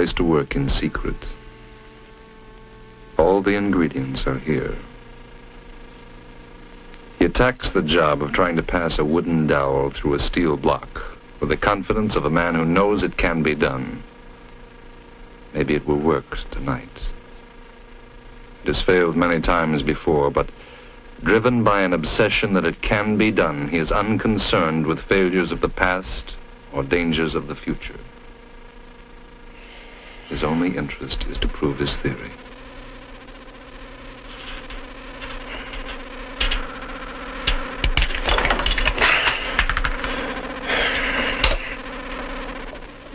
place to work in secret. All the ingredients are here. He attacks the job of trying to pass a wooden dowel through a steel block with the confidence of a man who knows it can be done. Maybe it will work tonight. It has failed many times before, but driven by an obsession that it can be done, he is unconcerned with failures of the past or dangers of the future. His only interest is to prove his theory.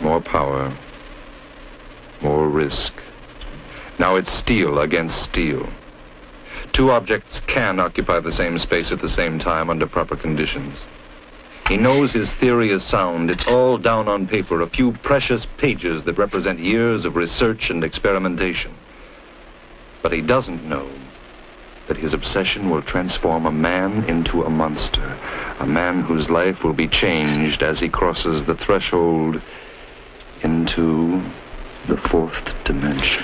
More power, more risk. Now it's steel against steel. Two objects can occupy the same space at the same time under proper conditions. He knows his theory is sound. It's all down on paper, a few precious pages that represent years of research and experimentation. But he doesn't know that his obsession will transform a man into a monster, a man whose life will be changed as he crosses the threshold into the fourth dimension.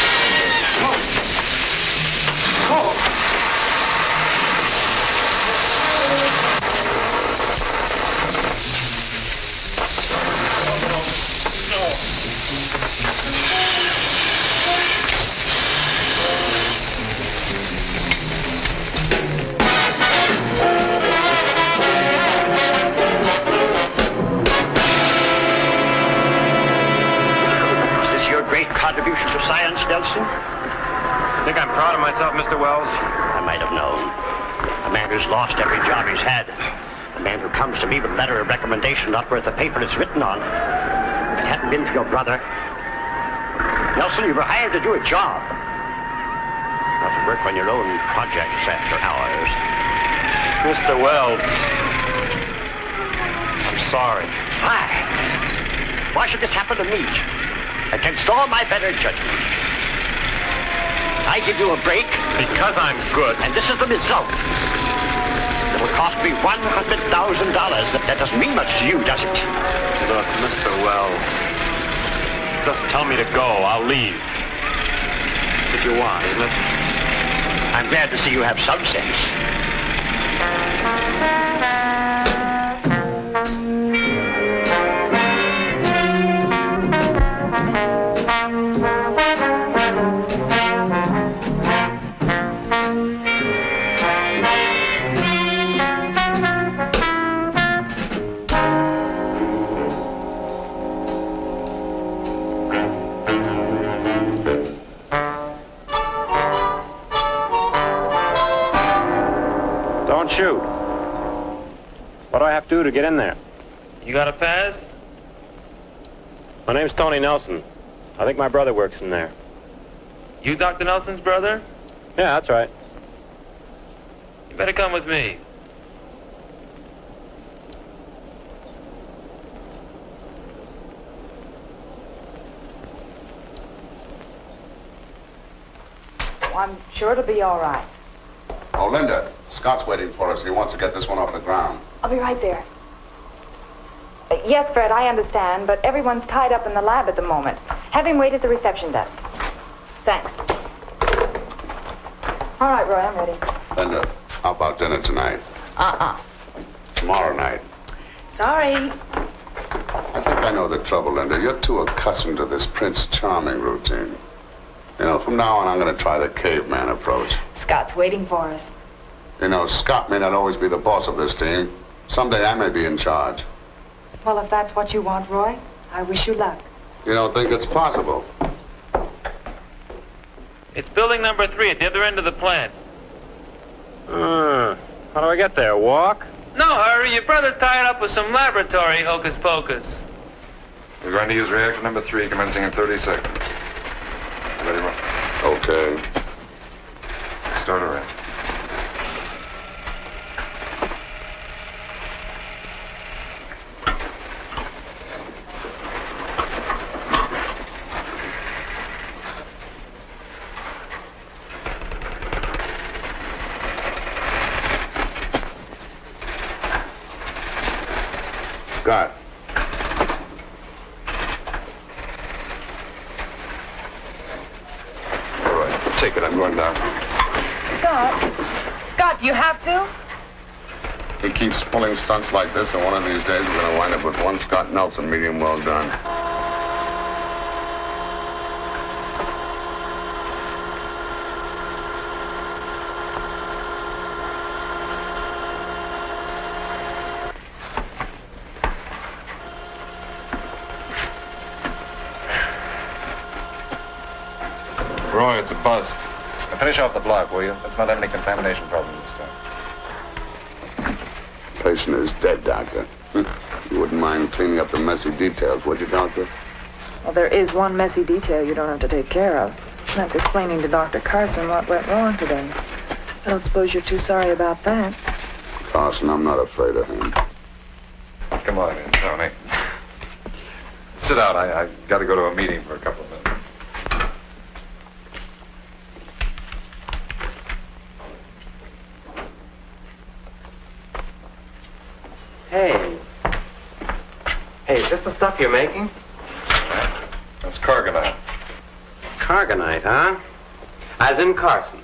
lost every job he's had. A man who comes to me with a letter of recommendation not worth the paper it's written on. If it hadn't been for your brother. Nelson, you were hired to do a job. Not to work on your own projects after hours. Mr. Wells. I'm sorry. Why? Why should this happen to me? Against all my better judgment. I give you a break. Because I'm good. And this is the result. It cost me $100,000. That, that doesn't mean much to you, does it? Look, Mr. Wells. Just tell me to go. I'll leave. If you want, isn't it? I'm glad to see you have some sense. Do to get in there? You got a pass? My name's Tony Nelson. I think my brother works in there. You Dr. Nelson's brother? Yeah, that's right. You better come with me. I'm sure it'll be all right. Oh, Linda, Scott's waiting for us. He wants to get this one off the ground. I'll be right there. Uh, yes, Fred, I understand, but everyone's tied up in the lab at the moment. Have him wait at the reception desk. Thanks. All right, Roy, I'm ready. Linda, how about dinner tonight? Uh-uh. Tomorrow night. Sorry. I think I know the trouble, Linda. You're too accustomed to this Prince Charming routine. You know, from now on, I'm going to try the caveman approach. Scott's waiting for us. You know, Scott may not always be the boss of this team. Someday I may be in charge. Well, if that's what you want, Roy, I wish you luck. You don't think it's possible? It's building number three at the other end of the plant. Uh, how do I get there? Walk? No hurry, your brother's tied up with some laboratory hocus pocus. We're going to use reactor number three, commencing in 30 seconds. Ready, Ron? Okay. Start her in. Scott. All right, take it. I'm going down. Scott? Scott, do you have to? He keeps pulling stunts like this, and one of these days we're going to wind up with one Scott Nelson medium well done. Roy, it's a bust. Finish off the block, will you? Let's not have any contamination problems this time. Patient is dead, Doctor. You wouldn't mind cleaning up the messy details, would you, Doctor? Well, there is one messy detail you don't have to take care of. That's explaining to Dr. Carson what went wrong today. I don't suppose you're too sorry about that. Carson, I'm not afraid of him. Come on in, Tony. Sit down. I, I got to go to a meeting for a couple of minutes. Hey. Hey, is this the stuff you're making? That's Cargonite. Cargonite, huh? As in Carson.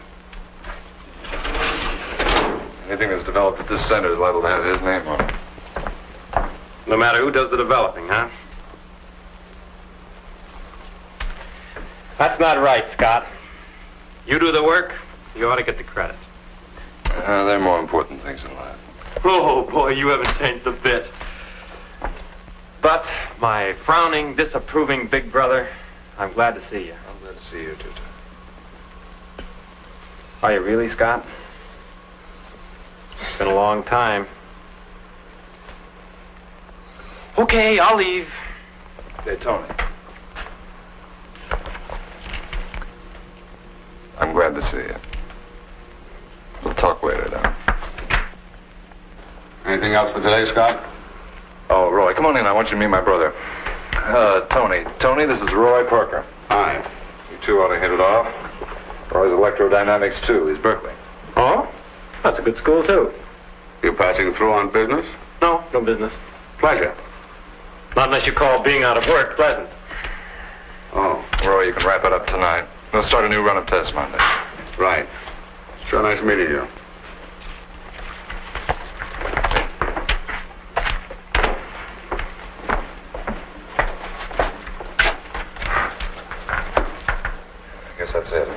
Anything that's developed at this center is liable to have his name on it. No matter who does the developing, huh? That's not right, Scott. You do the work, you ought to get the credit. Uh, there are more important things in life. Oh, boy, you haven't changed a bit. But, my frowning, disapproving big brother, I'm glad to see you. I'm glad to see you, too. Are you really, Scott? It's been a long time. Okay, I'll leave. Hey, Tony. I'm glad to see you. We'll talk later, then. Anything else for today, Scott? Oh, Roy, come on in. I want you to meet my brother. Uh, Tony. Tony, this is Roy Parker. Hi. You two ought to hit it off. Roy's electrodynamics, too. He's Berkeley. Oh? That's a good school, too. You passing through on business? No, no business. Pleasure. Not unless you call being out of work pleasant. Oh. Roy, you can wrap it up tonight. We'll start a new run of tests Monday. Right. Sure nice meeting you. I guess that's it.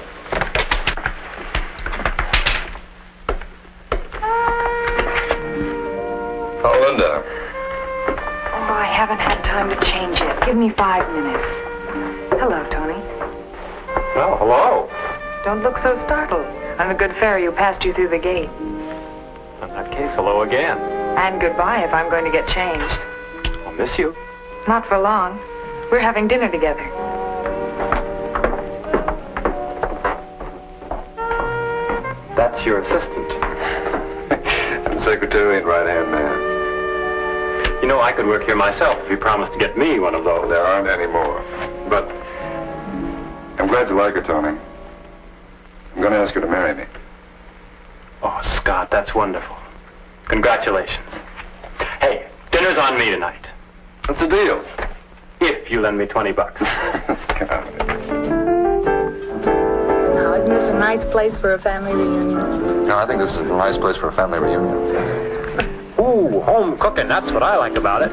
Oh, Oh, I haven't had time to change yet. Give me five minutes. Hello, Tony. Oh, hello. Don't look so startled. I'm a good fairy who passed you through the gate. In that case, hello again. And goodbye if I'm going to get changed. I'll miss you. Not for long. We're having dinner together. That's your assistant. and secretary and right-hand man. You know, I could work here myself if you promised to get me one of those. There aren't any more. But I'm glad you like her, Tony. I'm going to ask her to marry me. Oh, Scott, that's wonderful. Congratulations. Hey, dinner's on me tonight. What's the deal? If you lend me 20 bucks. Get out of it. Now, isn't this a nice place for a family reunion? No, I think this is a nice place for a family reunion. Ooh, home cooking. That's what I like about it.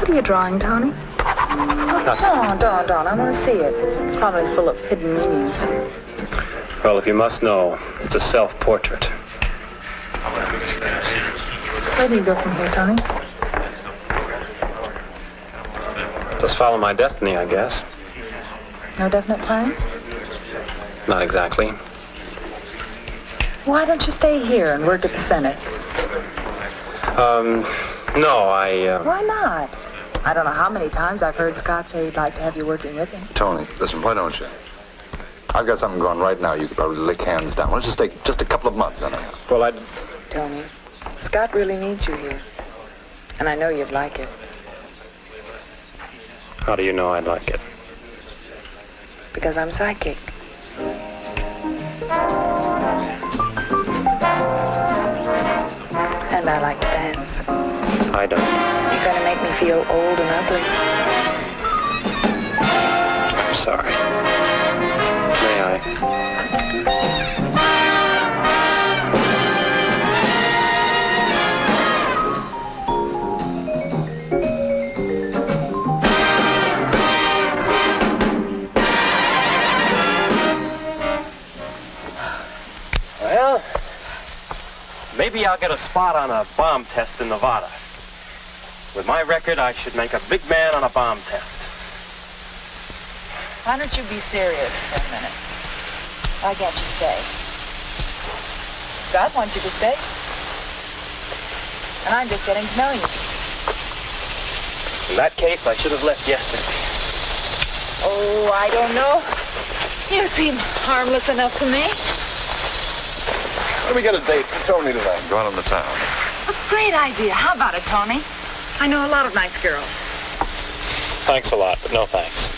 What are you drawing, Tony? Oh, don't, don't, don't. I want to see it. Probably full of hidden meanings. Well, if you must know, it's a self-portrait. Where do you go from here, Tony? Just follow my destiny, I guess. No definite plans? Not exactly. Why don't you stay here and work at the center? Um, no, I, uh... Why not? I don't know how many times I've heard Scott say he'd like to have you working with him. Tony, listen, why don't you? I've got something going right now. You could probably lick hands down. Why don't you just take just a couple of months, anyhow? Well, I... Tony, Scott really needs you here. And I know you'd like it. How do you know I'd like it? Because I'm psychic. And I like to dance. I don't. You're gonna make me feel old and ugly. I'm sorry. May I? Well, maybe I'll get a spot on a bomb test in Nevada. With my record, I should make a big man on a bomb test. Why don't you be serious for a minute? Why can't you stay? Scott wants you to stay. And I'm just getting to know you. In that case, I should have left yesterday. Oh, I don't know. You seem harmless enough to me. Let me get a date for Tony tonight. Go out on the town. A great idea. How about it, Tony? I know a lot of nice girls. Thanks a lot, but no thanks.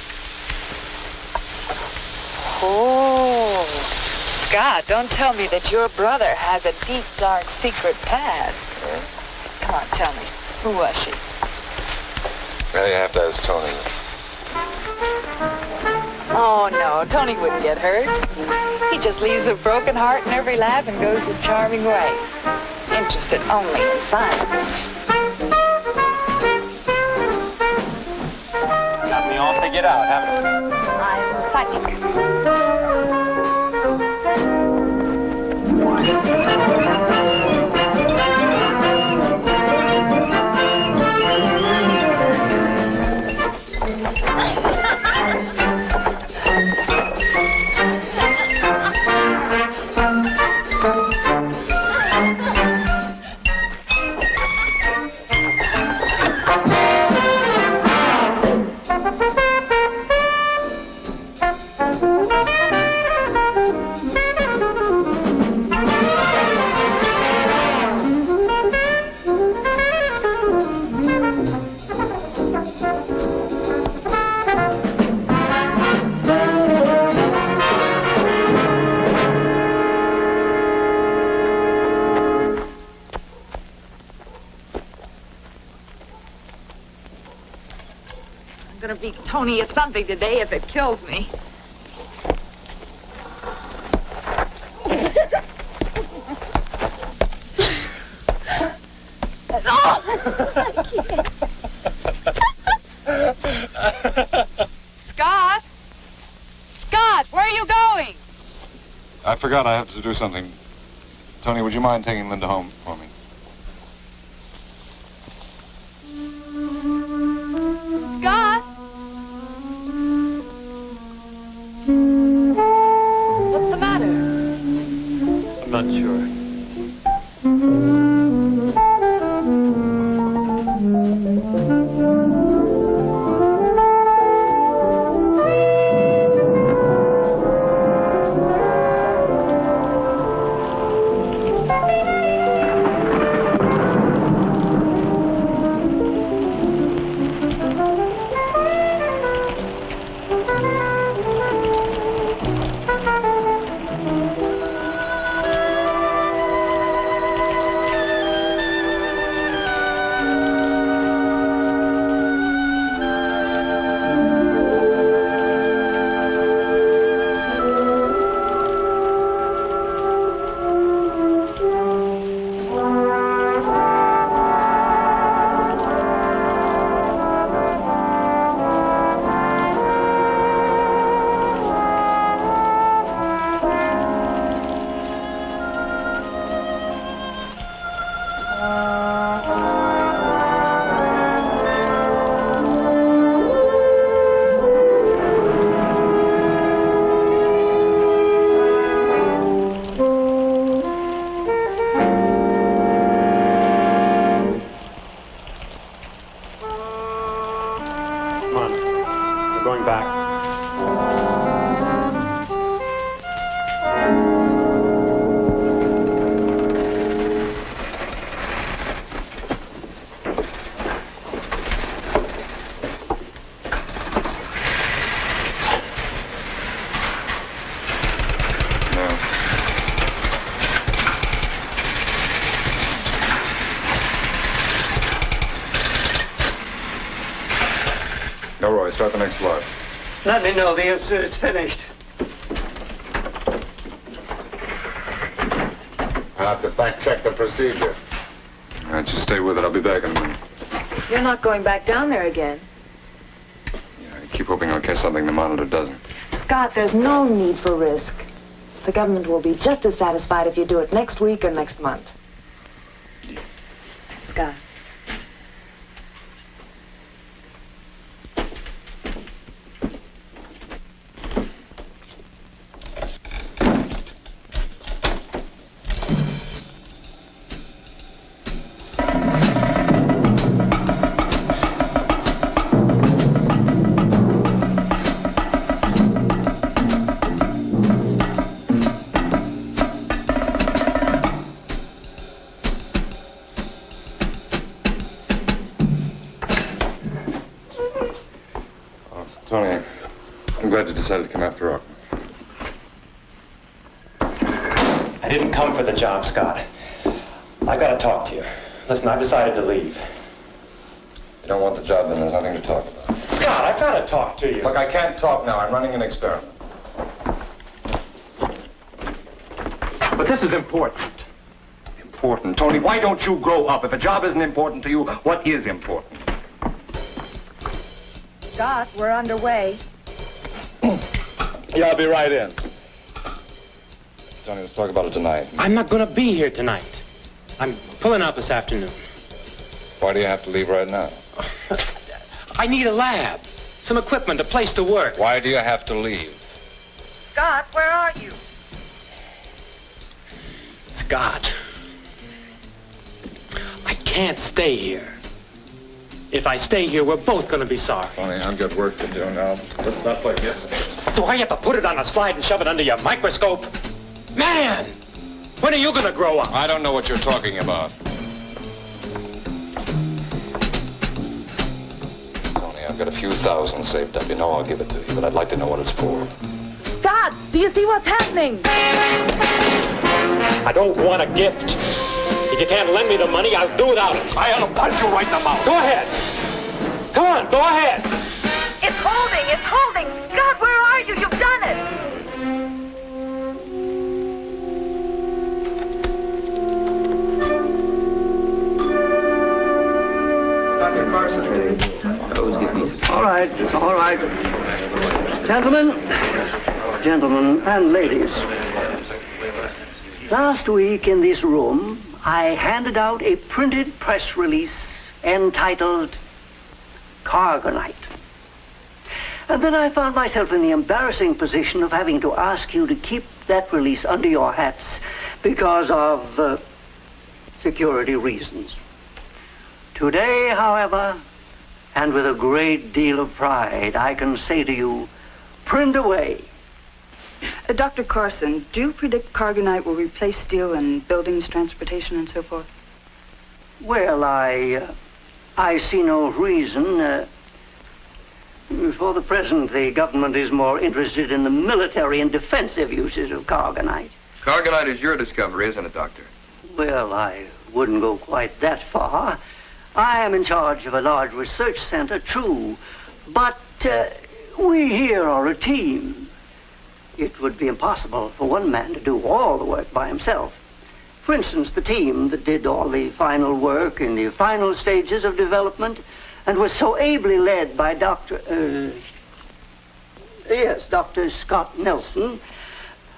Oh, Scott, don't tell me that your brother has a deep, dark, secret past. Come on, tell me. Who was she? Well, you have to ask Tony. Oh, no, Tony wouldn't get hurt. He just leaves a broken heart in every lap and goes his charming way. Interested only in science. Got me all figured out, haven't you? I'm psychic. Gonna beat Tony at something today if it kills me. Oh! Scott? Scott, where are you going? I forgot I have to do something. Tony, would you mind taking Linda home start the next block. Let me know the instant it's finished. I'll have to fact check the procedure. All right, just stay with it. I'll be back in a minute. You're not going back down there again. Yeah, I keep hoping I'll catch something the monitor doesn't. Scott, there's no need for risk. The government will be just as satisfied if you do it next week or next month. Decided to come after all. I didn't come for the job, Scott. I gotta talk to you. Listen, I've decided to leave. you don't want the job, then there's nothing to talk about. Scott, I've gotta talk to you. Look, I can't talk now. I'm running an experiment. But this is important. Important. Tony, why don't you grow up? If a job isn't important to you, what is important? Scott, we're underway. Yeah, I'll be right in. Johnny, let's talk about it tonight. I'm not gonna be here tonight. I'm pulling out this afternoon. Why do you have to leave right now? I need a lab, some equipment, a place to work. Why do you have to leave? Scott, where are you? Scott, I can't stay here. If I stay here, we're both gonna be sorry. Tony, I've got work to do now. Let's not like yesterday. Do I have to put it on a slide and shove it under your microscope? Man! When are you gonna grow up? I don't know what you're talking about. Tony, I've got a few thousand saved up. You know I'll give it to you, but I'd like to know what it's for. Scott, do you see what's happening? I don't want a gift. If you can't lend me the money, I'll do without it. I'll punch you right in the mouth. Go ahead. Come on, go ahead. It's holding, it's holding. God, where are you? You've done it. All right, all right. Gentlemen, gentlemen and ladies. Last week in this room, I handed out a printed press release entitled Cargonite. And then I found myself in the embarrassing position of having to ask you to keep that release under your hats because of uh, security reasons. Today, however, and with a great deal of pride, I can say to you, print away. Uh, Dr. Carson, do you predict Cargonite will replace steel in buildings, transportation, and so forth? Well, I, uh, I see no reason. Uh, for the present, the government is more interested in the military and defensive uses of Cargonite. Cargonite is your discovery, isn't it, Doctor? Well, I wouldn't go quite that far. I am in charge of a large research center, true, but uh, we here are a team. It would be impossible for one man to do all the work by himself. For instance, the team that did all the final work in the final stages of development and was so ably led by Dr. Uh, yes, Dr. Scott Nelson,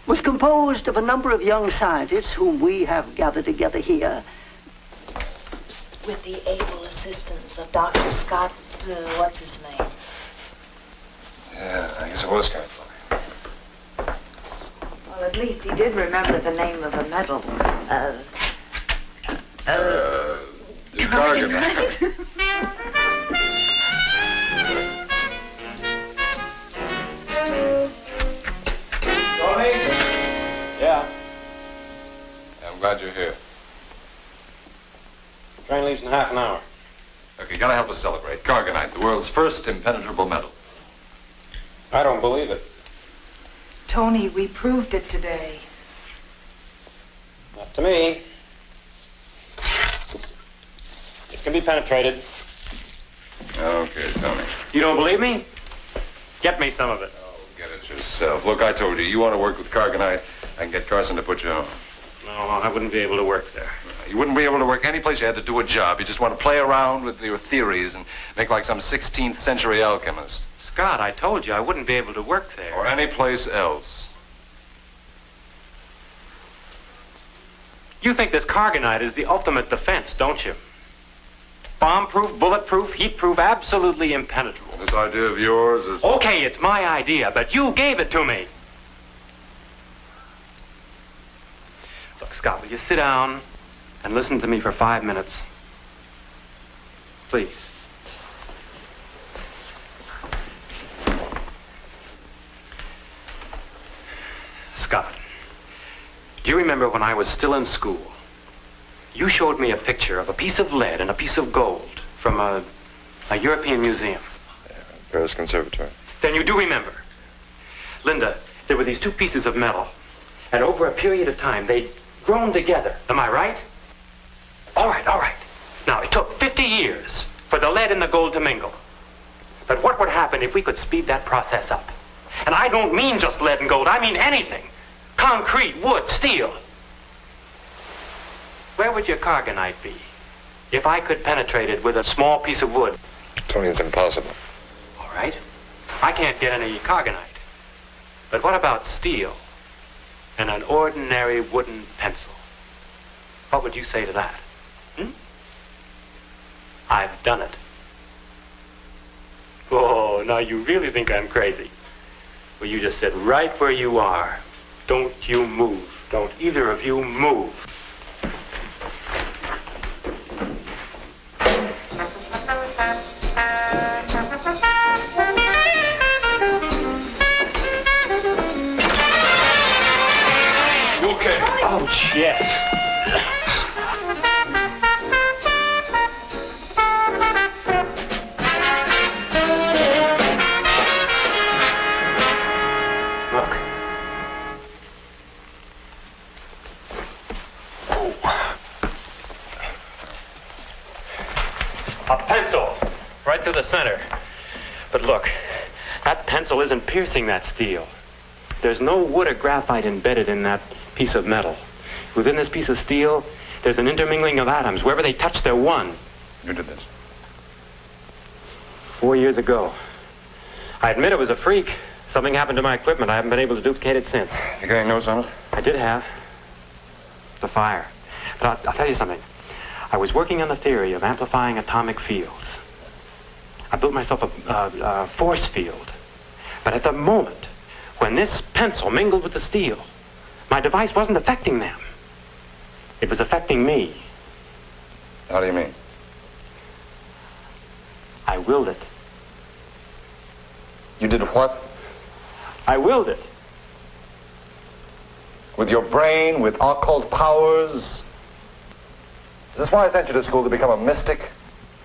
was composed of a number of young scientists whom we have gathered together here. With the able assistance of Dr. Scott, uh, what's his name? Yeah, I guess it was kind of funny. Well, at least he did remember the name of a metal. Uh, Uh, the Cargonite. Tony? Yeah. I'm glad you're here. Train leaves in half an hour. Okay, you gotta help us celebrate. Cargonite, the world's first impenetrable metal. I don't believe it. Tony, we proved it today. Not to me. It can be penetrated. Okay, Tony. You don't believe me? Get me some of it. Oh, get it yourself. Look, I told you, you want to work with Cargonite, I can get Carson to put you on. No, I wouldn't be able to work there. You wouldn't be able to work any place you had to do a job. You just want to play around with your theories and make like some 16th century alchemist. Scott, I told you I wouldn't be able to work there. Or any place else. You think this Cargonite is the ultimate defense, don't you? Bomb-proof, bulletproof, heat-proof, absolutely impenetrable. This idea of yours is... Okay, it's my idea, but you gave it to me. Look, Scott, will you sit down and listen to me for five minutes? Please. Scott, do you remember when I was still in school? You showed me a picture of a piece of lead and a piece of gold from a, a European museum. Yeah, Paris Conservatory. Then you do remember. Linda, there were these two pieces of metal, and over a period of time, they'd grown together. Am I right? All right, all right. Now, it took 50 years for the lead and the gold to mingle. But what would happen if we could speed that process up? And I don't mean just lead and gold, I mean anything. Concrete, wood, steel. Where would your cargonite be if I could penetrate it with a small piece of wood? Tony, it's impossible. All right. I can't get any cargonite. But what about steel and an ordinary wooden pencil? What would you say to that? Hmm? I've done it. Oh, now you really think I'm crazy. Well, you just sit right where you are. Don't you move. Don't either of you move. Isn't piercing that steel. There's no wood or graphite embedded in that piece of metal. Within this piece of steel, there's an intermingling of atoms. Wherever they touch, they're one. You did this. Four years ago. I admit it was a freak. Something happened to my equipment. I haven't been able to duplicate it since. You got any notes on it? I did have. The fire. But I'll, I'll tell you something. I was working on the theory of amplifying atomic fields. I built myself a, a, a force field. But at the moment when this pencil mingled with the steel, my device wasn't affecting them. It was affecting me. How do you mean? I willed it. You did what? I willed it. With your brain, with occult powers? Is this why I sent you to school to become a mystic?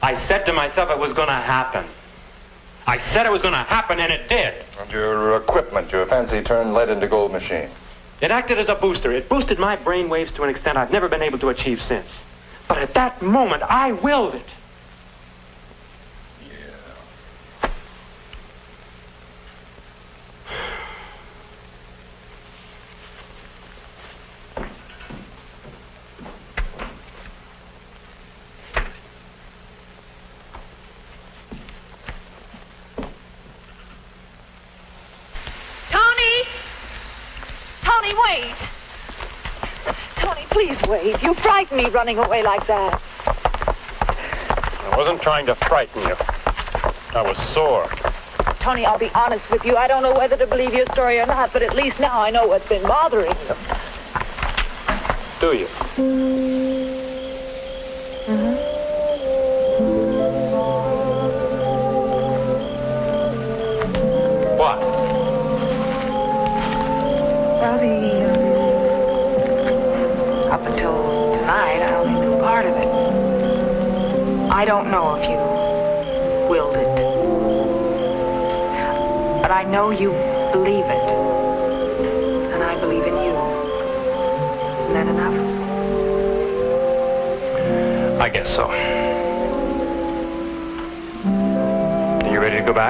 I said to myself it was going to happen. I said it was going to happen, and it did. And your equipment, your fancy turned lead into gold machine. It acted as a booster. It boosted my brain waves to an extent I've never been able to achieve since. But at that moment, I willed it. Tony! Tony, wait! Tony, please me running away like that. I wasn't trying to frighten you. I was sore. Tony, I'll be honest with you. I don't know whether to believe your story or not, but at least now I know what's been bothering you. Do you? Mm.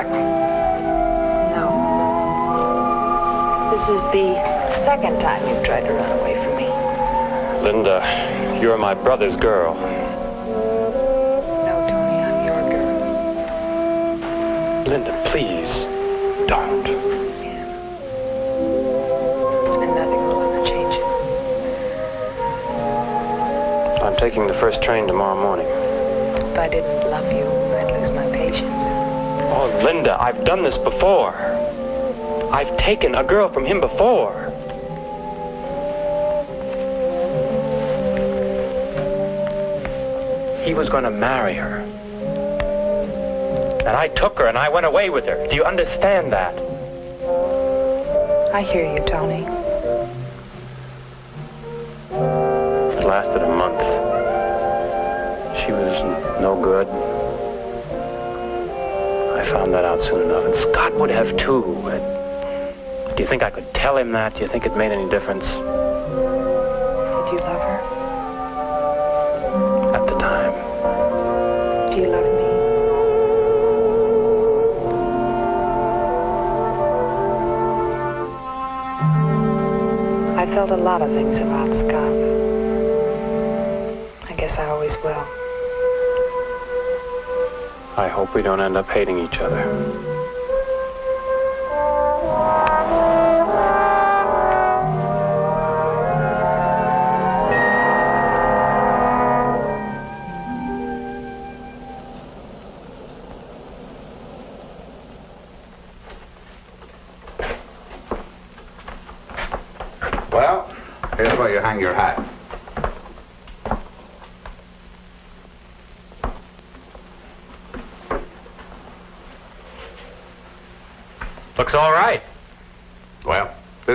Back? No. This is the second time you've tried to run away from me. Linda, you're my brother's girl. No, Tony, I'm your girl. Linda, please, don't. And nothing will ever change it. I'm taking the first train tomorrow morning. If I didn't Oh, Linda, I've done this before. I've taken a girl from him before. He was going to marry her. And I took her and I went away with her. Do you understand that? I hear you, Tony. Would have too. Do you think I could tell him that? Do you think it made any difference? Did you love her? At the time. Do you love me? I felt a lot of things about Scott. I guess I always will. I hope we don't end up hating each other.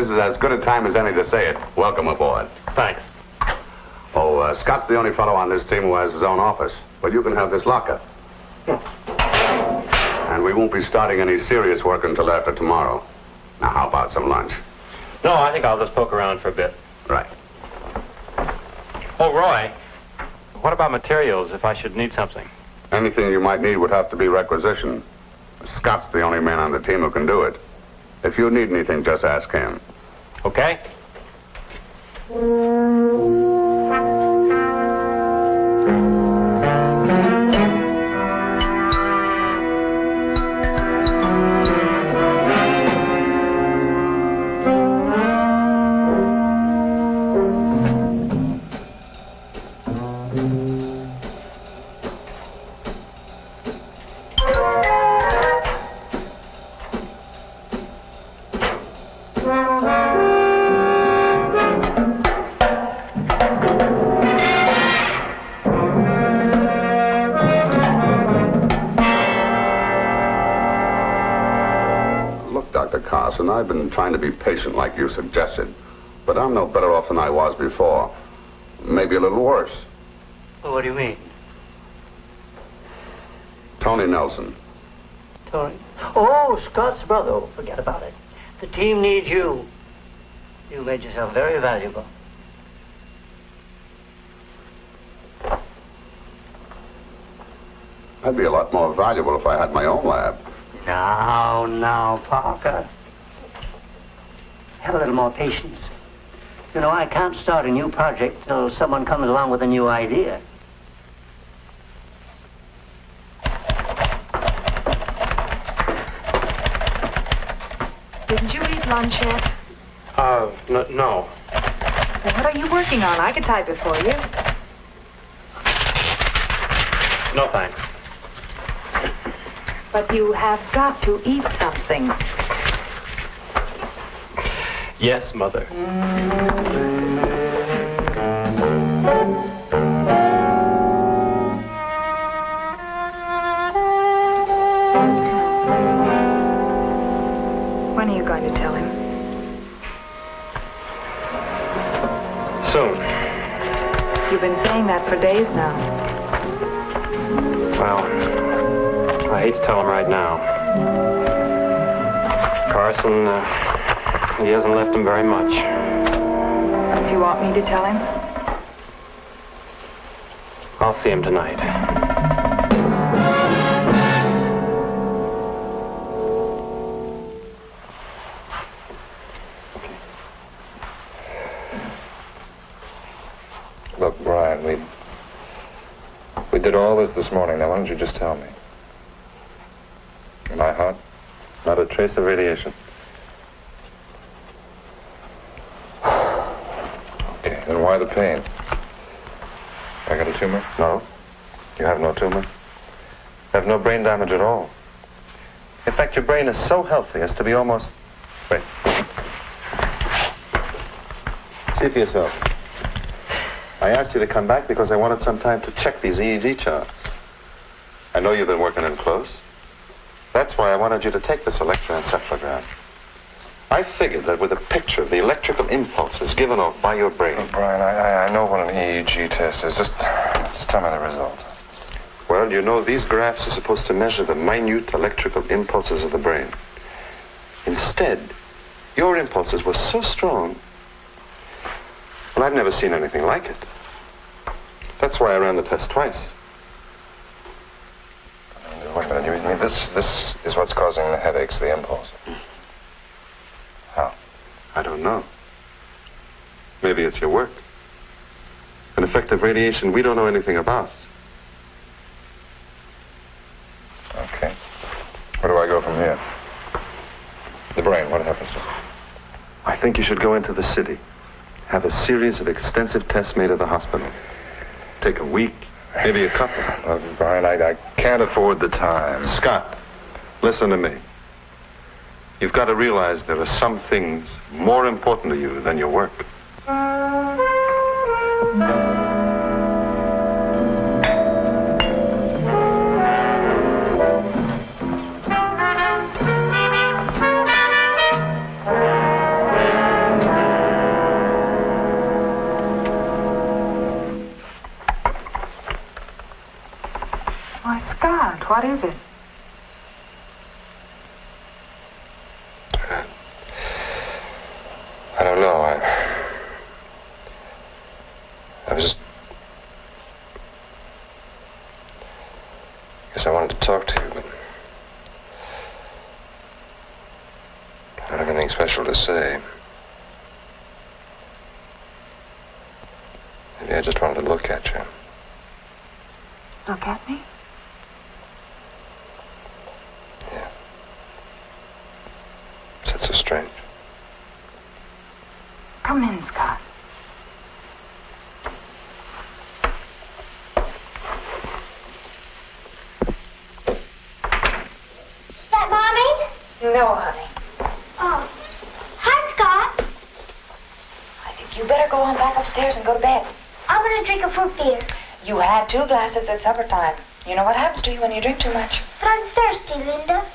This is as good a time as any to say it. Welcome aboard. Thanks. Oh, uh, Scott's the only fellow on this team who has his own office. But you can have this locker. And we won't be starting any serious work until after tomorrow. Now, how about some lunch? No, I think I'll just poke around for a bit. Right. Oh, Roy, what about materials if I should need something? Anything you might need would have to be requisitioned. Scott's the only man on the team who can do it. If you need anything, just ask him. Okay? Been trying to be patient like you suggested. But I'm no better off than I was before. Maybe a little worse. Well, What do you mean? Tony Nelson. Tony? Oh, Scott's brother. Oh, forget about it. The team needs you. You made yourself very valuable. I'd be a lot more valuable if I had my own lab. Now, now, Parker. Have a little more patience. You know, I can't start a new project till someone comes along with a new idea. Didn't you eat lunch yet? Uh, n- no. Well, what are you working on? I could type it for you. No thanks. But you have got to eat something. Yes, Mother. When are you going to tell him? Soon. You've been saying that for days now. Well, I hate to tell him right now. Carson, uh, he hasn't left him very much. Do you want me to tell him? I'll see him tonight. Look, Brian, we we did all this this morning. Now, why don't you just tell me? Am I hot? Not a trace of radiation. Okay, then why the pain? I got a tumor? No. You have no tumor. You have no brain damage at all. In fact, your brain is so healthy as to be almost. Wait. See for yourself. I asked you to come back because I wanted some time to check these EEG charts. I know you've been working in close. That's why I wanted you to take this electroencephalogram. I figured that with a picture of the electrical impulses given off by your brain. Look, Brian, I, I, I know what an EEG test is. Just, just tell me the result. Well, you know, these graphs are supposed to measure the minute electrical impulses of the brain. Instead, your impulses were so strong. Well, I've never seen anything like it. That's why I ran the test twice. Wait a minute. You mean this, this is what's causing the headaches, the impulse? How? I don't know. Maybe it's your work. An effect of radiation we don't know anything about. Okay. Where do I go from here? The brain, what happens to it? I think you should go into the city. Have a series of extensive tests made at the hospital. Take a week, maybe a couple. Uh, Brian, I, I can't afford the time. Scott, listen to me. You've got to realize there are some things more important to you than your work. What is it? I don't know. I. I was just. Guess I wanted to talk to you, but. I don't have anything special to say. Maybe I just wanted to look at you. Look at me? Yeah. Is that so strange? Come in, Scott. Is that Mommy? No, honey. Oh. Hi, Scott. I think you better go on back upstairs and go to bed. I'm going to drink a fruit beer. You had two glasses at supper time. You know what happens to you when you drink too much. But I'm thirsty, Linda.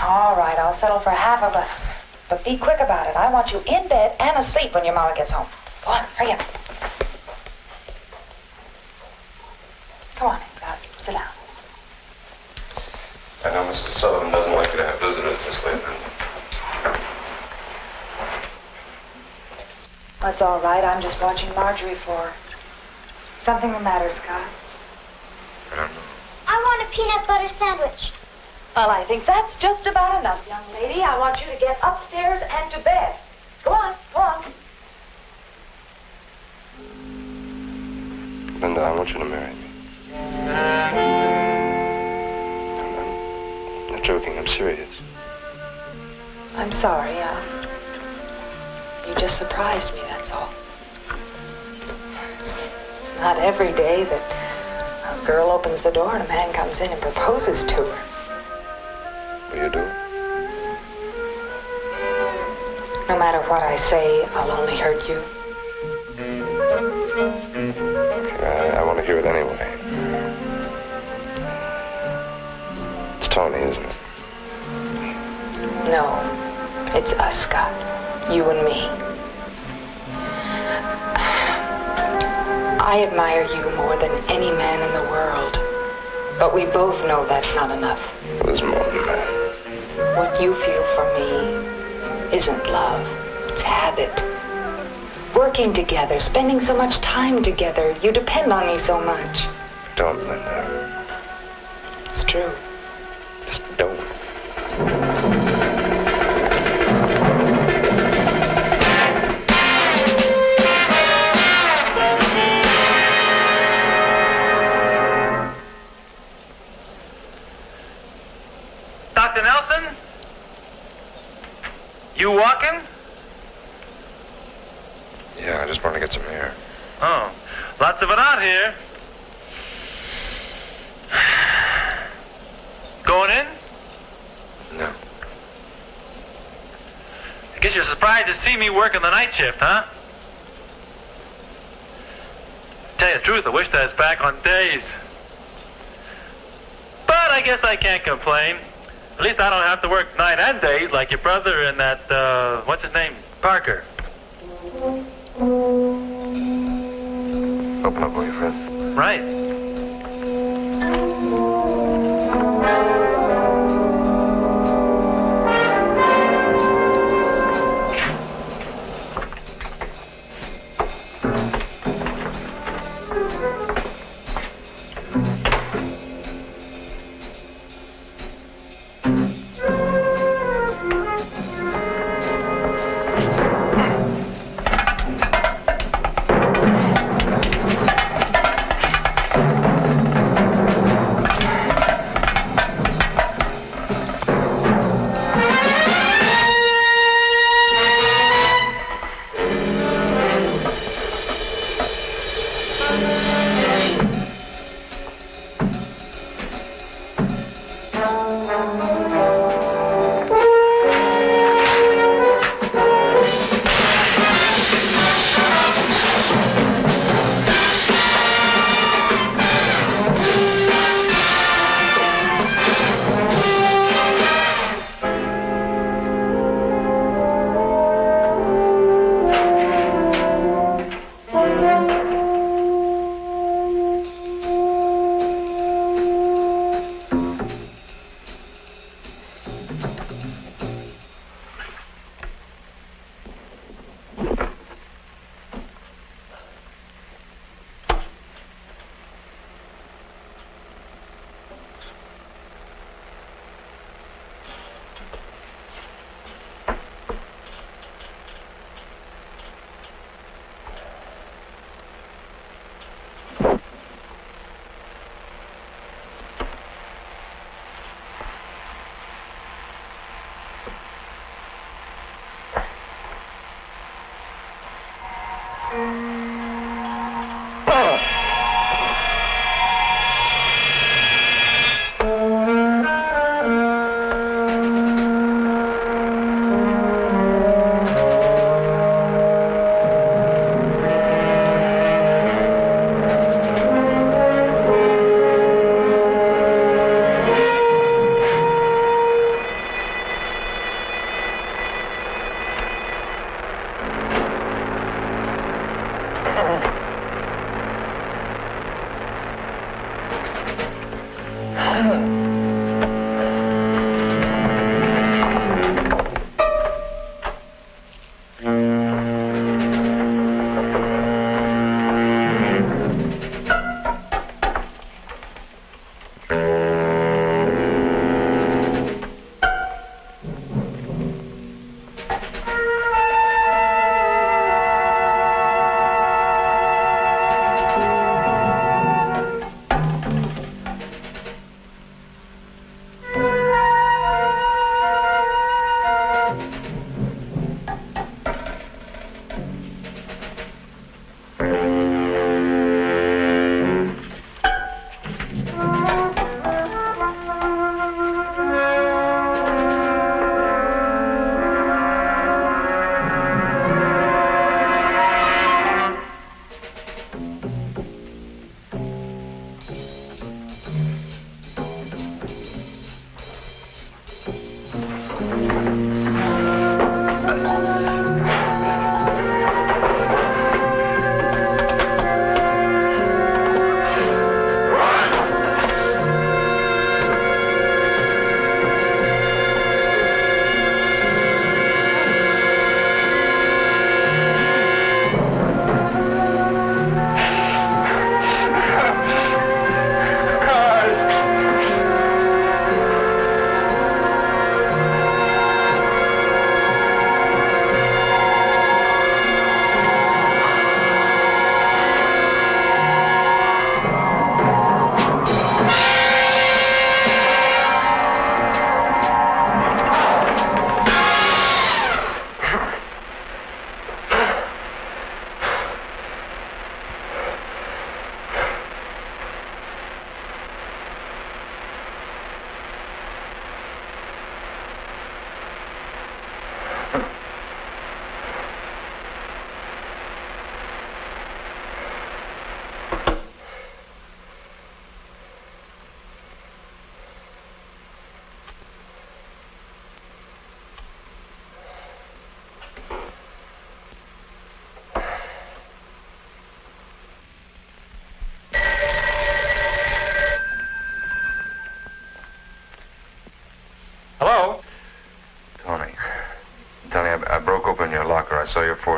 All right, I'll settle for half a glass. But be quick about it. I want you in bed and asleep when your mama gets home. Go on, hurry up. Come on, Scott. Sit down. I know Mrs. Sullivan doesn't like you to have visitors this late. That's all right. I'm just watching Marjorie for her. Something the matter, Scott? I don't know. I want a peanut butter sandwich. Well, I think that's just about enough, young lady. I want you to get upstairs and to bed. Go on, go on. Linda, I want you to marry me. I'm not joking. I'm serious. I'm sorry. Uh, you just surprised me, that's all. Not every day that a girl opens the door and a man comes in and proposes to her. Will you do it? No matter what I say, I'll only hurt you. I, I want to hear it anyway. It's Tony, isn't it? No, it's us, Scott. You and me. I admire you more than any man in the world. But we both know that's not enough. There's more than that. What you feel for me isn't love. It's habit. Working together, spending so much time together. You depend on me so much. Don't, Linda. It's true. See me working the night shift, huh? Tell you the truth, I wish I was back on days. But I guess I can't complain. At least I don't have to work night and days like your brother and that, uh, what's his name? Parker. Open up, will you, Fred? Right.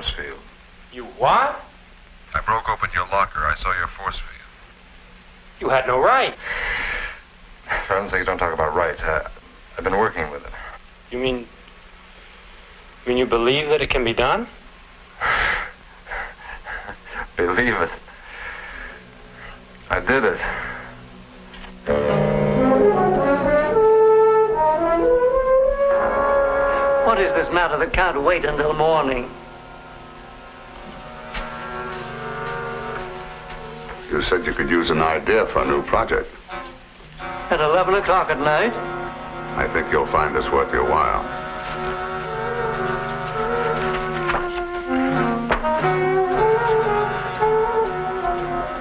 Force field. You what? I broke open your locker. I saw your force field. You had no right. For heaven's sakes, don't talk about rights. I, I've been working with it. You mean. You mean you believe that it can be done? Believe it. I did it. What is this matter that can't wait until morning? Said you could use an idea for a new project. At 11 o'clock at night? I think you'll find this worth your while.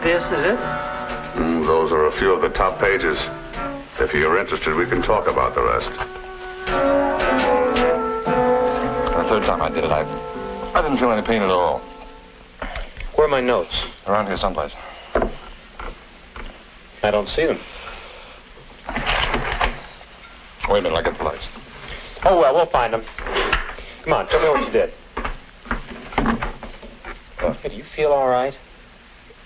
This is it? Mm, those are a few of the top pages. If you're interested, we can talk about the rest. The third time I did it, I, I didn't feel any pain at all. Where are my notes? Around here someplace. Don't see them. Wait a minute, I'll get the lights. Oh, well, we'll find them. Come on, tell me what you did. Hey, do you feel all right?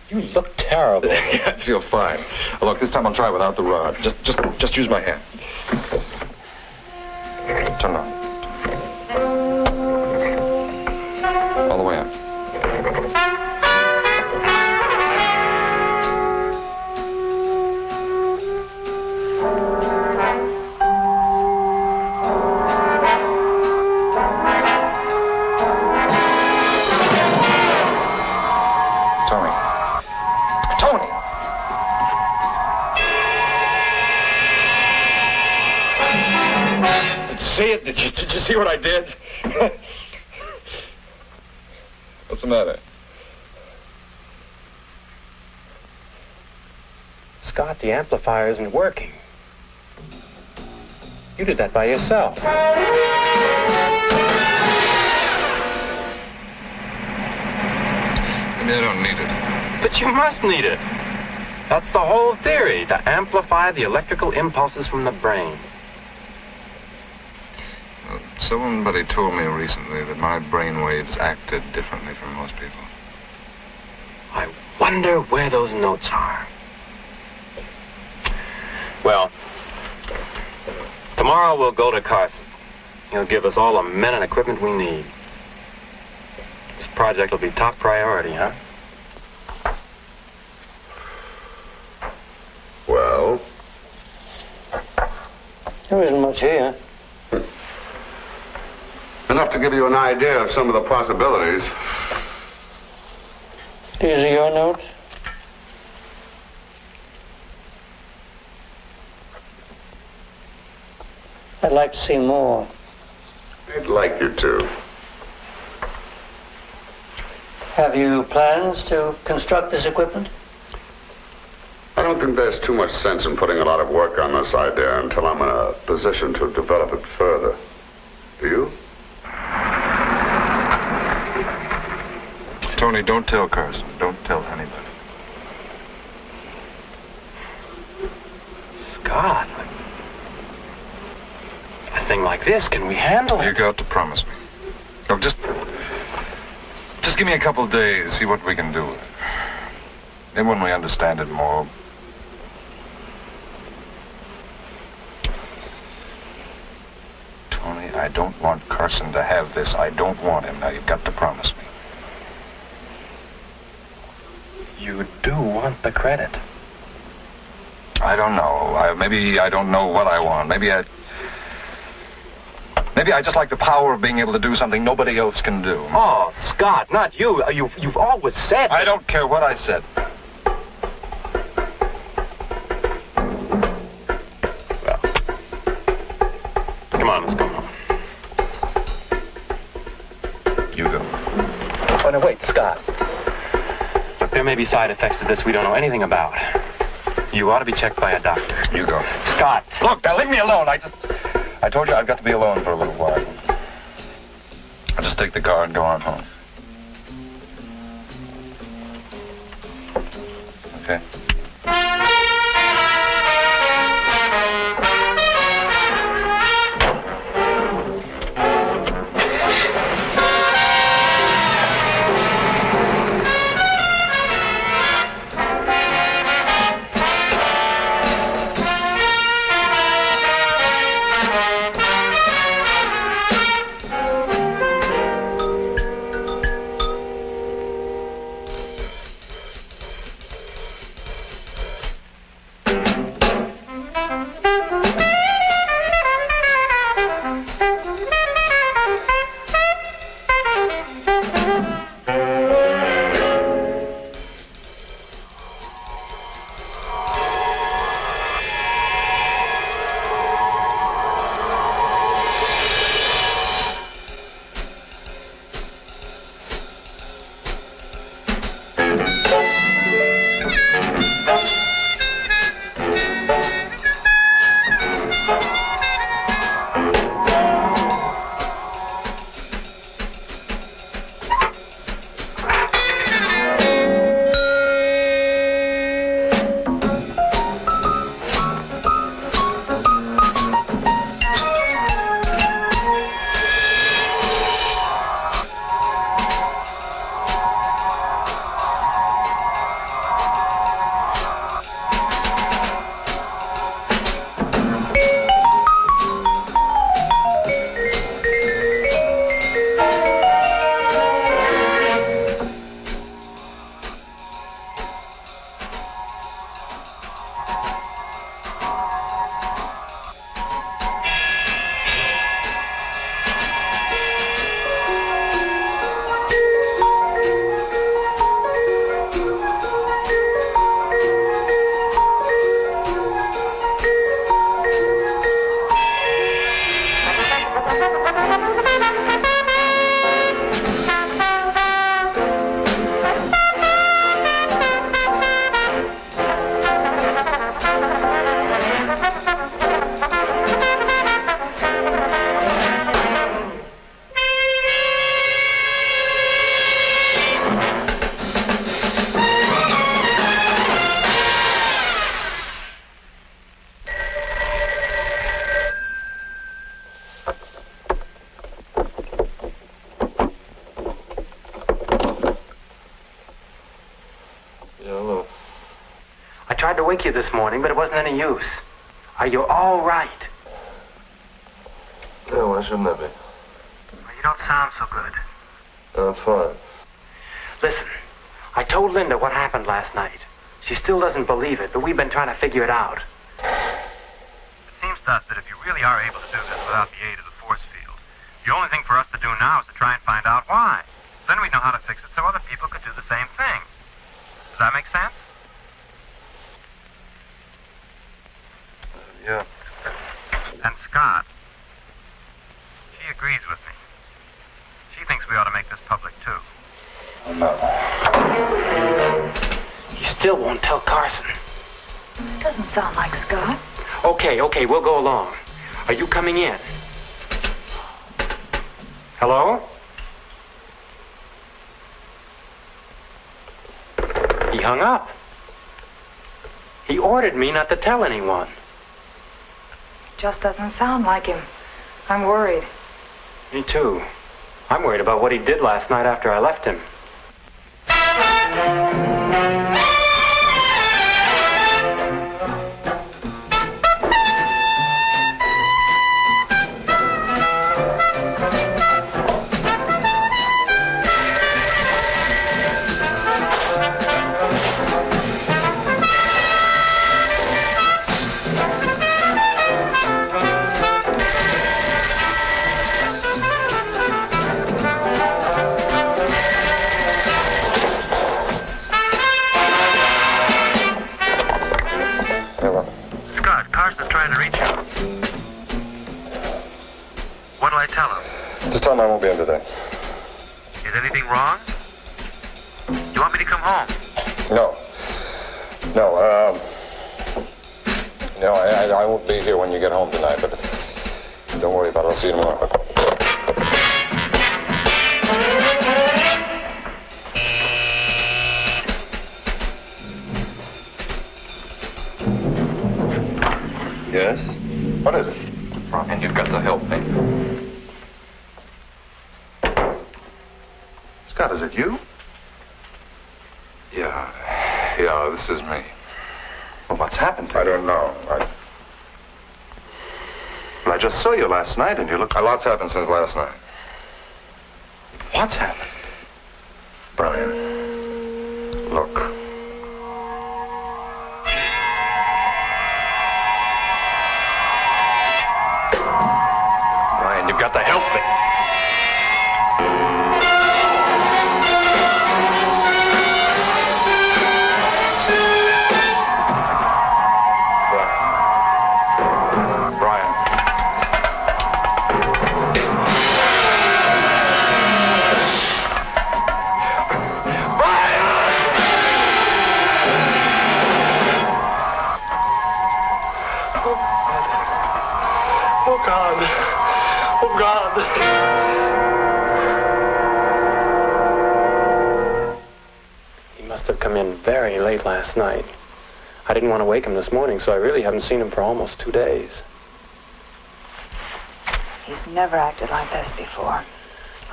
You look terrible. I feel fine. Look, this time I'll try without the rod. Just, just, just use my hand. Turn on. The amplifier isn't working. You did that by yourself. Maybe I don't need it. But you must need it. That's the whole theory to amplify the electrical impulses from the brain. Uh, Somebody told me recently that my brain waves acted differently from most people. I wonder where those notes are. Tomorrow we'll go to Carson. He'll give us all the men and equipment we need. This project will be top priority, huh? Well, There isn't much here. enough to give you an idea of some of the possibilities. These are your notes? I'd like to see more. I'd like you to. Have you plans to construct this equipment? I don't think there's too much sense in putting a lot of work on this idea until I'm in a position to develop it further. Do you? Tony, don't tell Carson. Don't tell anybody. God. A thing like this, can we handle You it? got to promise me. Oh, just. Just give me a couple of days, see what we can do. Then when we understand it more. Tony, I don't want Carson to have this. I don't want him. Now, you've got to promise me. You do want the credit. I don't know. I, maybe I don't know what I want. Maybe I. Maybe I just like the power of being able to do something nobody else can do. Oh, Scott, not you. Uh, you've, you've always said. I don't care what I said. Come on, let's go. You go. Oh, no, wait, Scott. Look, there may be side effects to this we don't know anything about. You ought to be checked by a doctor. You go. Scott. Look, now leave me alone. I just. I told you I've got to be alone for a little while. I'll just take the car and go on home. This morning, but it wasn't any use. Are you all right? No, why shouldn't I be? You don't sound so good. I'm fine. Listen, I told Linda what happened last night. She still doesn't believe it, but we've been trying to figure it out. Okay, we'll go along. Are you coming in? Hello? He hung up. He ordered me not to tell anyone. Just doesn't sound like him. I'm worried. Me too. I'm worried about what he did last night after I left him. Carson's trying to reach you. What'll I tell him? Just tell him I won't be in today. Is anything wrong? You want me to come home? No. No, um... No, I, I, I won't be here when you get home tonight, but don't worry about it. I'll see you tomorrow. It you? Yeah. Yeah, this is me. Well, what's happened? I don't know. I... Well, I just saw you last night and you look. A lot's happened since last night. What's happened? Brian, look. Didn't want to wake him this morning, so I really haven't seen him for almost two days. He's never acted like this before.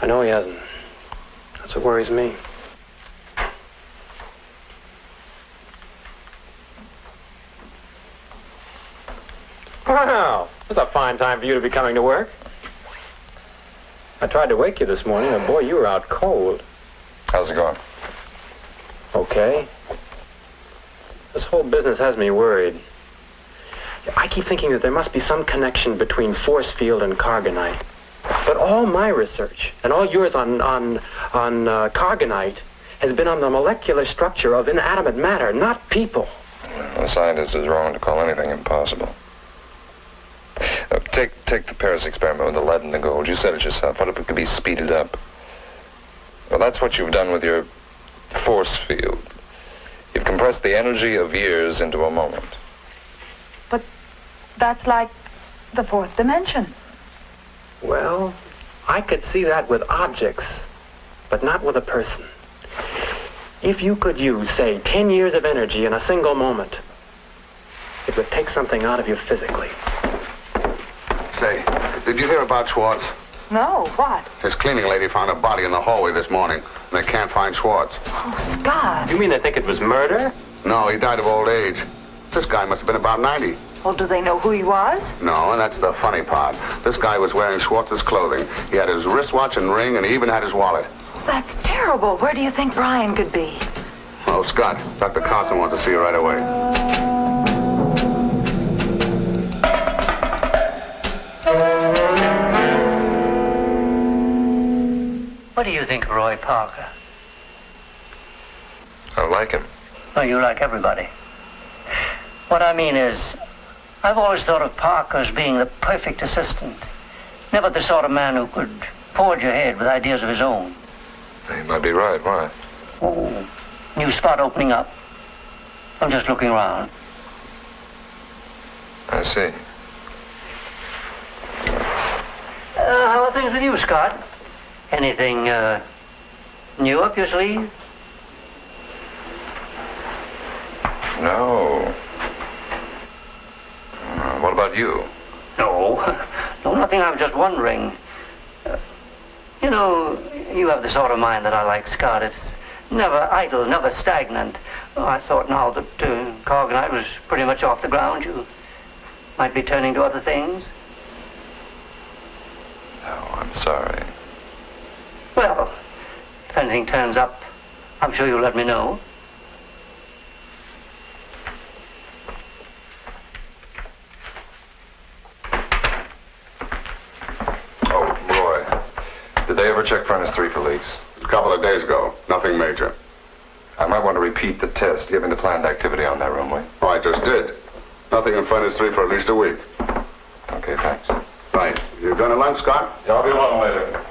I know he hasn't. That's what worries me. Well, it's a fine time for you to be coming to work. I tried to wake you this morning, and boy, you were out cold. How's it going? Okay. This whole business has me worried. I keep thinking that there must be some connection between force field and Cargonite. But all my research, and all yours on, on, on uh, Cargonite, has been on the molecular structure of inanimate matter, not people. A scientist is wrong to call anything impossible. Uh, take take the Paris experiment with the lead and the gold. You said it yourself. What if it could be speeded up? Well, that's what you've done with your force field. You've compressed the energy of years into a moment. But that's like the fourth dimension. Well, I could see that with objects, but not with a person. If you could use, say, 10 years of energy in a single moment, it would take something out of you physically. Say, did you hear about Schwartz? No, what? His cleaning lady found a body in the hallway this morning, and they can't find Schwartz. Oh, Scott. You mean they think it was murder? No, he died of old age. This guy must have been about 90. Well, do they know who he was? No, and that's the funny part. This guy was wearing Schwartz's clothing. He had his wristwatch and ring, and he even had his wallet. That's terrible. Where do you think Brian could be? Oh, Scott, Dr. Carson wants to see you right away. What do you think of Roy Parker? I like him. Oh, you like everybody. What I mean is, I've always thought of Parker as being the perfect assistant. Never the sort of man who could forge ahead with ideas of his own. You might be right. Why? Oh, new spot opening up. I'm just looking around. I see. Uh, how are things with you, Scott? Anything uh, new up your sleeve? No. Uh, what about you? No, no, nothing. I'm just wondering. Uh, you know, you have the sort of mind that I like, Scott. It's never idle, never stagnant. Oh, I thought now that uh, Cargonite was pretty much off the ground, you might be turning to other things. No, I'm sorry. Well, if anything turns up, I'm sure you'll let me know. Oh, Roy. Did they ever check furnace three for leaks? A couple of days ago. Nothing major. I might want to repeat the test, given the planned activity on that room, will you? Oh, I just did. Nothing in furnace three for at least a week. Okay, thanks. Right. You done a lunch, Scott? Yeah, I'll be along later.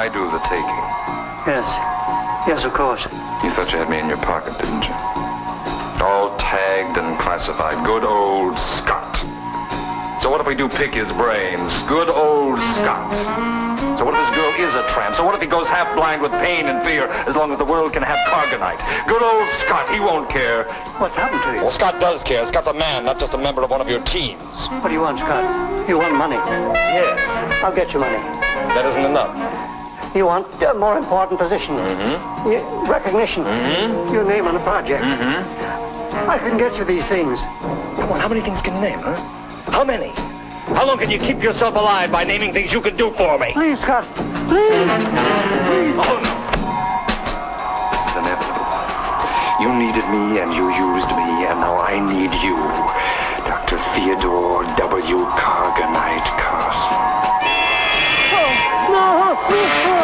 I do the taking. Yes. Yes, of course. You thought you had me in your pocket, didn't you? All tagged and classified. Good old Scott. So what if we do pick his brains? Good old Scott. So what if this girl is a tramp? So what if he goes half blind with pain and fear as long as the world can have Cargonite? Good old Scott, he won't care. What's happened to you? Well, Scott does care. Scott's a man, not just a member of one of your teams. What do you want, Scott? You want money? Yes. I'll get you money. That isn't enough. You want a more important position. Mm-hmm. You- recognition. Mhm. Your name on a project. Mm-hmm. I can get you these things. Come on, how many things can you name, huh? How many? How long can you keep yourself alive by naming things you can do for me? Please, Scott. Please. Please. Oh, no. This is inevitable. You needed me and you used me, and now I need you. Dr. Theodore W. Cargonite Carson. A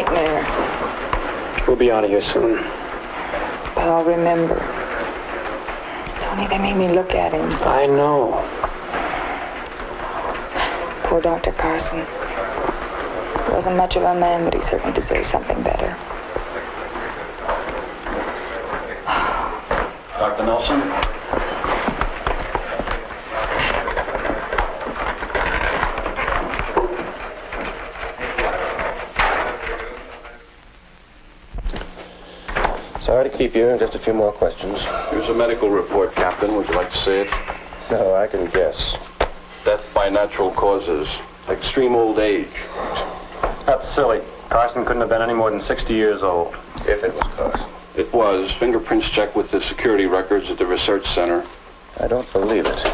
nightmare. We'll be out of here soon. But I'll remember. Tony, they made me look at him. I know. Poor Dr. Carson. He wasn't much of a man, but he certainly deserved something better. Dr. Nelson? Keep you. Just a few more questions. Here's a medical report, Captain. Would you like to see it? No, I can guess. Death by natural causes. Extreme old age. That's silly. Carson couldn't have been any more than 60 years old. If it was Carson. It was. Fingerprints checked with the security records at the research center. I don't believe it.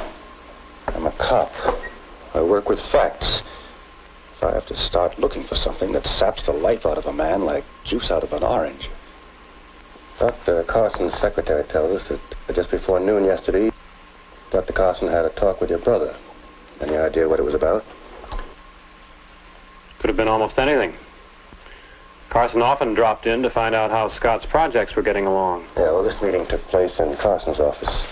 I'm a cop. I work with facts. If I have to start looking for something that saps the life out of a man like juice out of an orange. Dr. Carson's secretary tells us that just before noon yesterday, Dr. Carson had a talk with your brother. Any idea what it was about? Could have been almost anything. Carson often dropped in to find out how Scott's projects were getting along. Yeah, well, this meeting took place in Carson's office.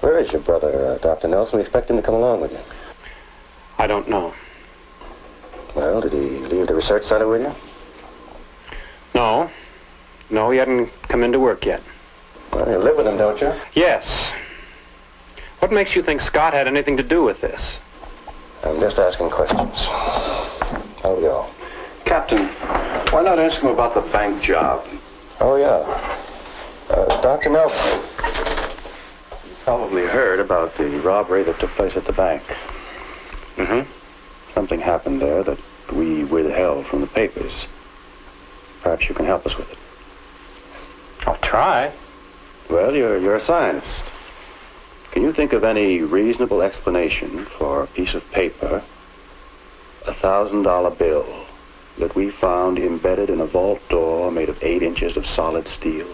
Where is your brother, uh, Dr. Nelson? We expect him to come along with you. I don't know. Well, did he leave the research center with you? No. No, he hadn't come into work yet. Well, you live with him, don't you? Yes. What makes you think Scott had anything to do with this? I'm just asking questions. How we go? Captain, why not ask him about the bank job? Oh, yeah. Uh, Dr. Nelson. You probably heard about the robbery that took place at the bank. Mm-hmm. Something happened there that we withheld from the papers. Perhaps you can help us with it. Try. Well, you're, you're a scientist. Can you think of any reasonable explanation for a piece of paper, a thousand dollar bill, that we found embedded in a vault door made of eight inches of solid steel?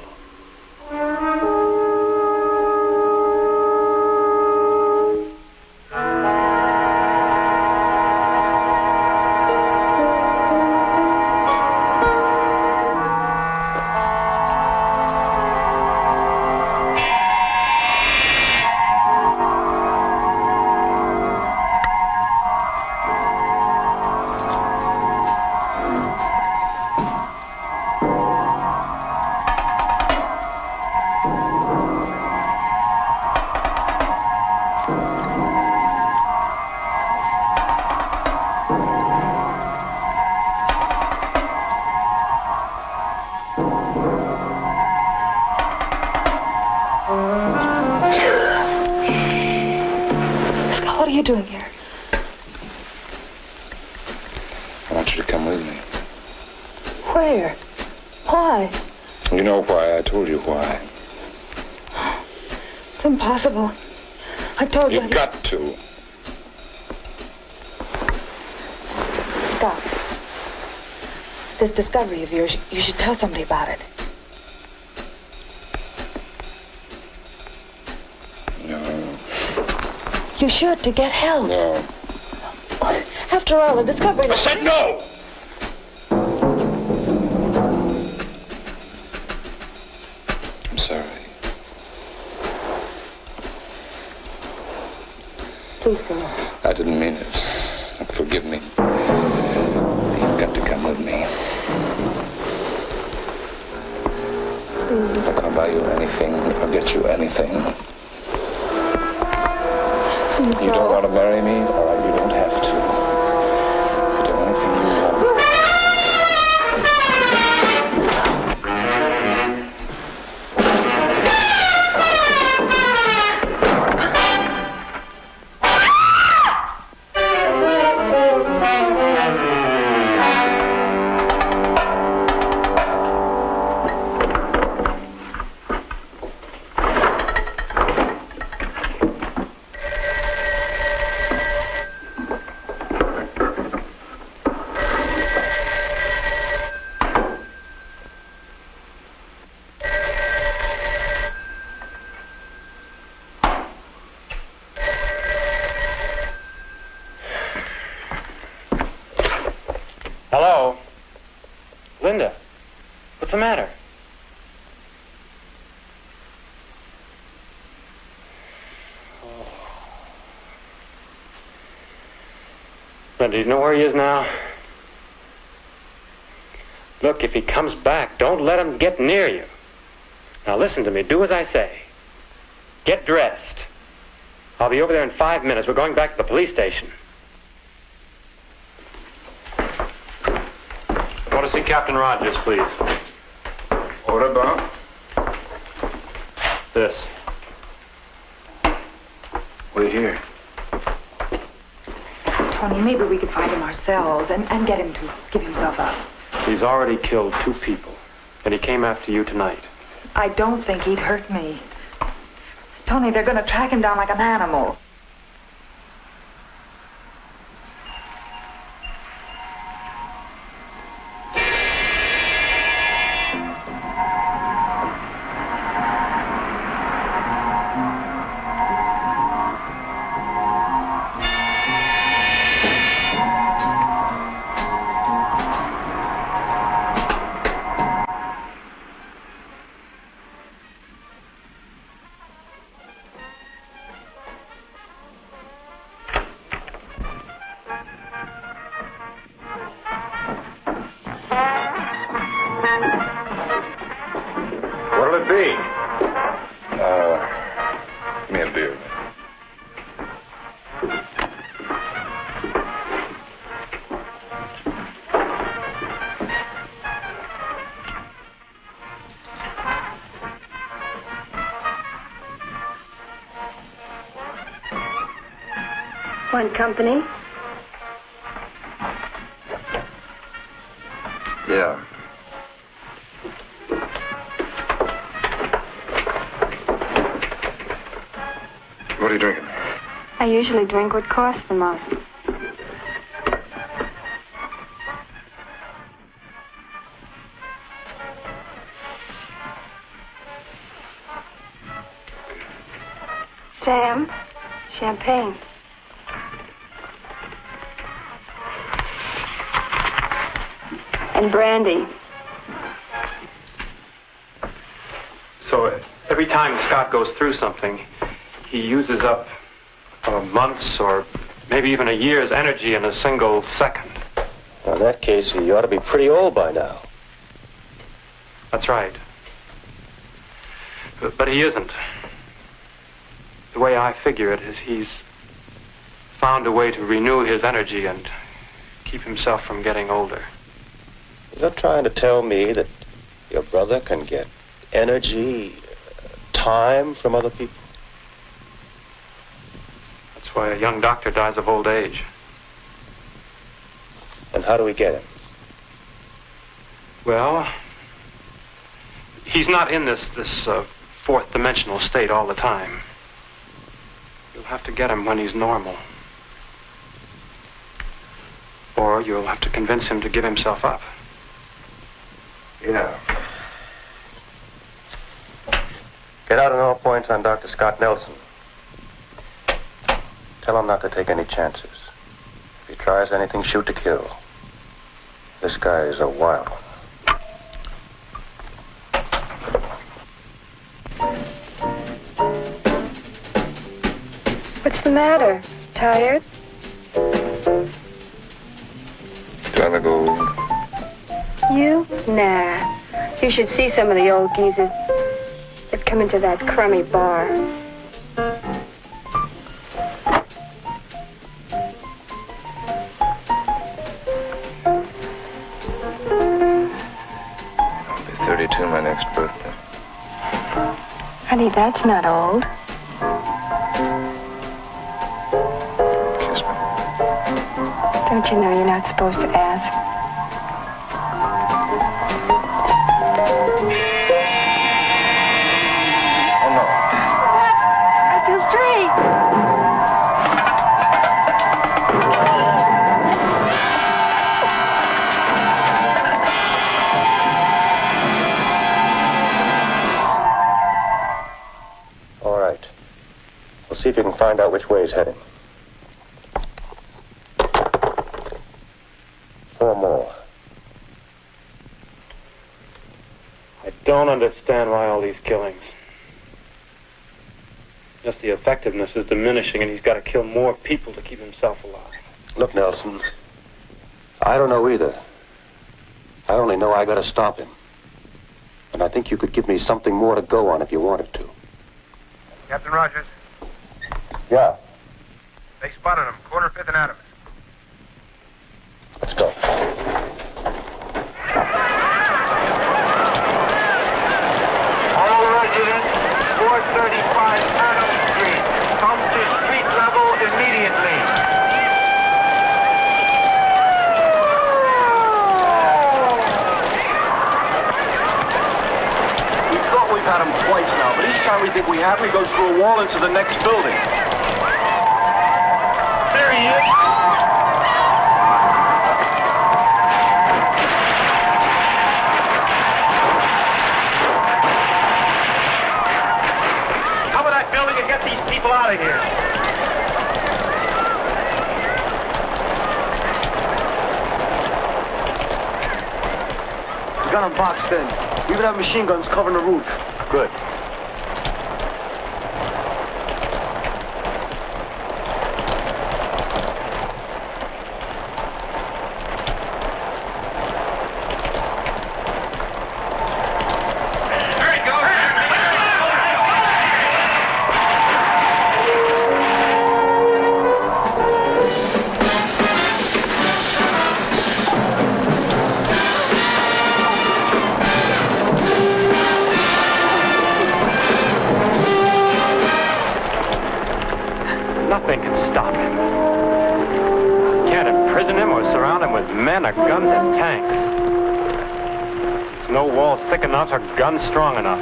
Of yours, you should tell somebody about it. No. You should to get help. No. After all, the discovery. I said no! Do you know where he is now? Look, if he comes back, don't let him get near you. Now listen to me. Do as I say. Get dressed. I'll be over there in five minutes. We're going back to the police station. I want to see Captain Rogers, please. What about? This. Wait here. Tony, maybe we could find him ourselves and, and get him to give himself up. He's already killed two people, and he came after you tonight. I don't think he'd hurt me. Tony, they're going to track him down like an animal. Want company? Yeah. What are you drinking? I usually drink what costs the most. Sam, champagne. And brandy. So uh, every time Scott goes through something, he uses up uh, months or maybe even a year's energy in a single second. Well, in that case, he ought to be pretty old by now. That's right. But, but he isn't. The way I figure it is he's found a way to renew his energy and keep himself from getting older. You're trying to tell me that your brother can get energy, time from other people? That's That's why a young doctor dies of old age. And how do we get him? Well, he's not in this this uh, fourth dimensional state all the time. You'll have to get him when he's normal. Or you'll have to convince him to give himself up. Yeah. Get out on all points on Dr. Scott Nelson. Tell him not to take any chances. If he tries anything, shoot to kill. This guy is a wild one. What's the matter? Tired? Do to look old? You? Nah. You should see some of the old geezers that come into that crummy bar. I'll be 32 my next birthday. Honey, that's not old. Kiss me. Don't you know you're not supposed to ask? If you can find out which way he's heading. Four more. I don't understand why all these killings. Just the effectiveness is diminishing, and he's got to kill more people to keep himself alive. Look, Nelson, I don't know either. I only know I gotta stop him. And I think you could give me something more to go on if you wanted to. Captain Rogers, Yeah, they spotted him, corner fifth and Adams. let's go. All residents, 435 Adams Street. Come to street level immediately. We thought we've had him twice now, but each time we think we have him, he goes through a wall into the next building. Boxed in. We even have machine guns covering the roof. Good. Enough strong enough.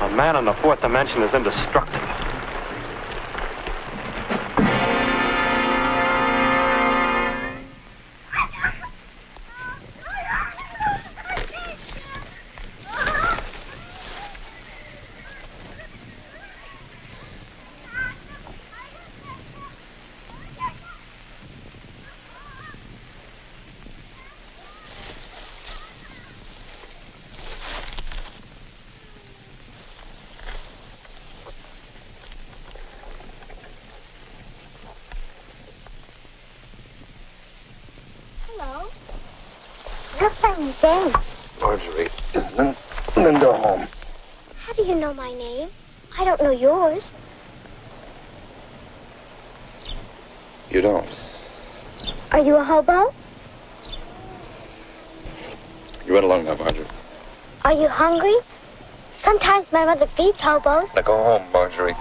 A man in the fourth dimension is indestructible. Like Marjorie, is Lin- Linda home? How do you know my name? I don't know yours. You don't. Are you a hobo? You run along now, Marjorie. Are you hungry? Sometimes my mother feeds hobos. Now go home, Marjorie.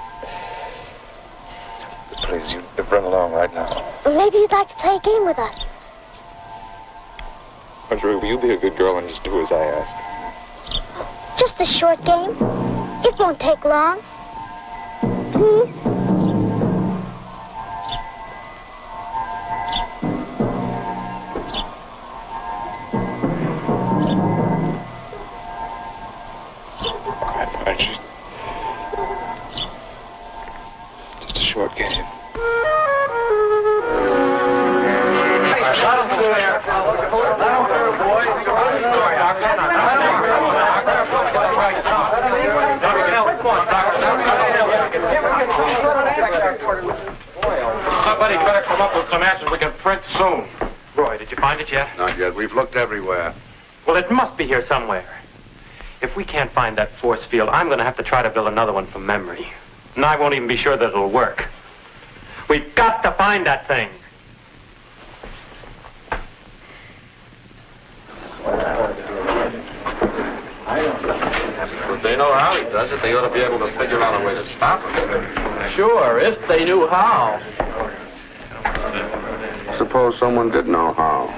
please, you run along right now. Maybe you'd like to play a game with us. Marjorie, will you be a good girl and just do as I ask? Just a short game. It won't take long. Please? I'm going to have to try to build another one from memory. And I won't even be sure that it'll work. We've got to find that thing. If they know how he does it, they ought to be able to figure out a way to stop him. Sure, if they knew how. Suppose someone did know how.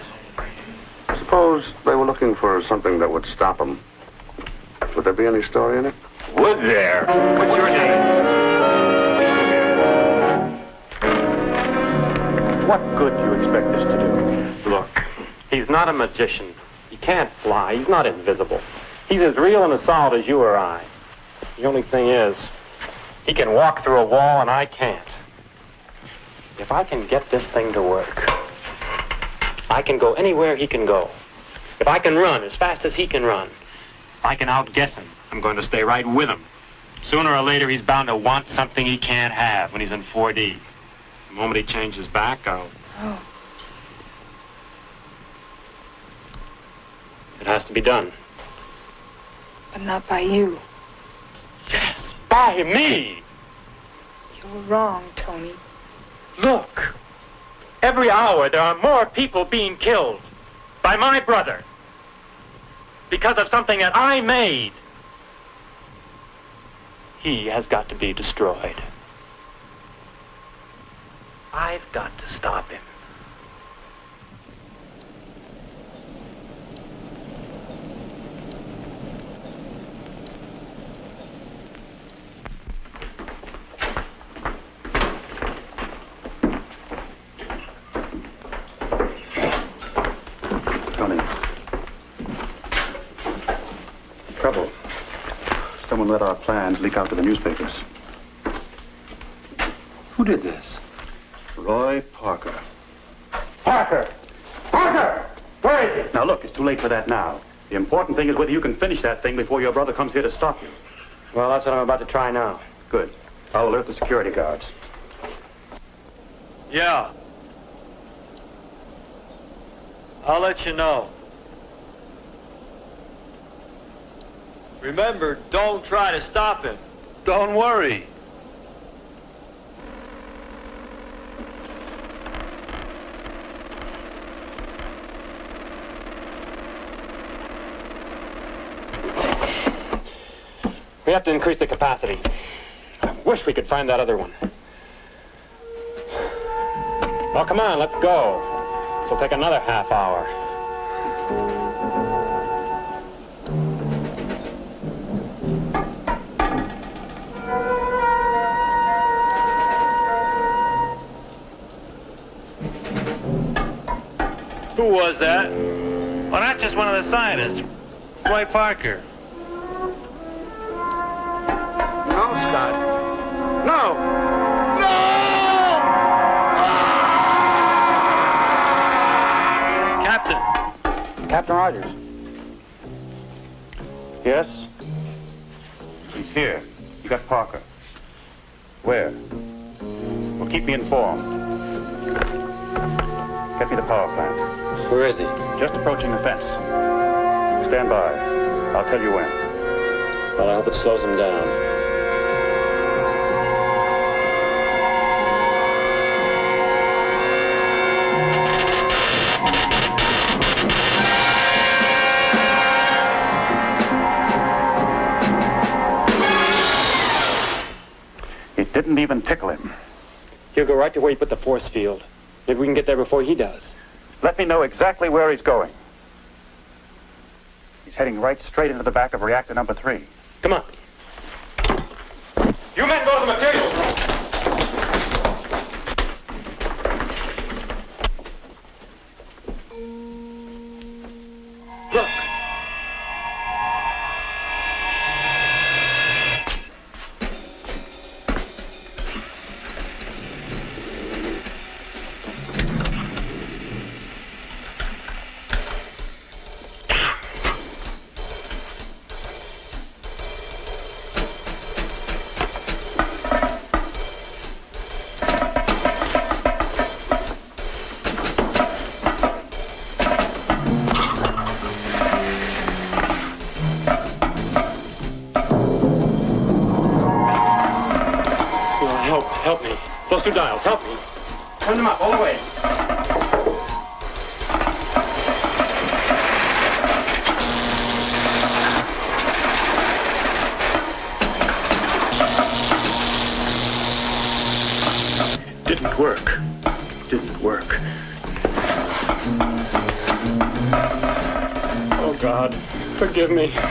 Suppose they were looking for something that would stop them. Would there be any story in it? Would there? What's your name? What good do you expect this to do? Look, he's not a magician. He can't fly. He's not invisible. He's as real and as solid as you or I. The only thing is, he can walk through a wall and I can't. If I can get this thing to work, I can go anywhere he can go. If I can run as fast as he can run, I can outguess him, I'm going to stay right with him. Sooner or later, he's bound to want something he can't have when he's in 4D. The moment he changes back, I'll. Oh. It has to be done. But not by you. Yes, by me! You're wrong, Tony. Look! Every hour there are more people being killed by my brother because of something that I made. He has got to be destroyed. I've got to stop him. Tony. Trouble. Someone let leak out to the newspapers. Who did this? Roy Parker. Parker! Parker! Where is he? Now, look, it's too late for that now. The important thing is whether you can finish that thing before your brother comes here to stop you. Well, that's what I'm about to try now. Good. I'll alert the security guards. Yeah. I'll let you know. Remember, don't try to stop him. Don't worry. We have to increase the capacity. I wish we could find that other one. Well, come on, let's go. It'll take another half hour. Who was that? Well, not just one of the scientists. Roy Parker. No, Scott. No! No! Captain. Captain Rogers. Yes? He's here. You got Parker. Where? Well, keep me informed. Get me the power plant. Where is he? Just approaching the fence. Stand by. I'll tell you when. Well, I hope it slows him down. It didn't even tickle him. He'll go right to where he put the force field. Maybe we can get there before he does. Let me know exactly where he's going. He's heading right straight into the back of reactor number three. Come on. You men go to the materials. Forgive me.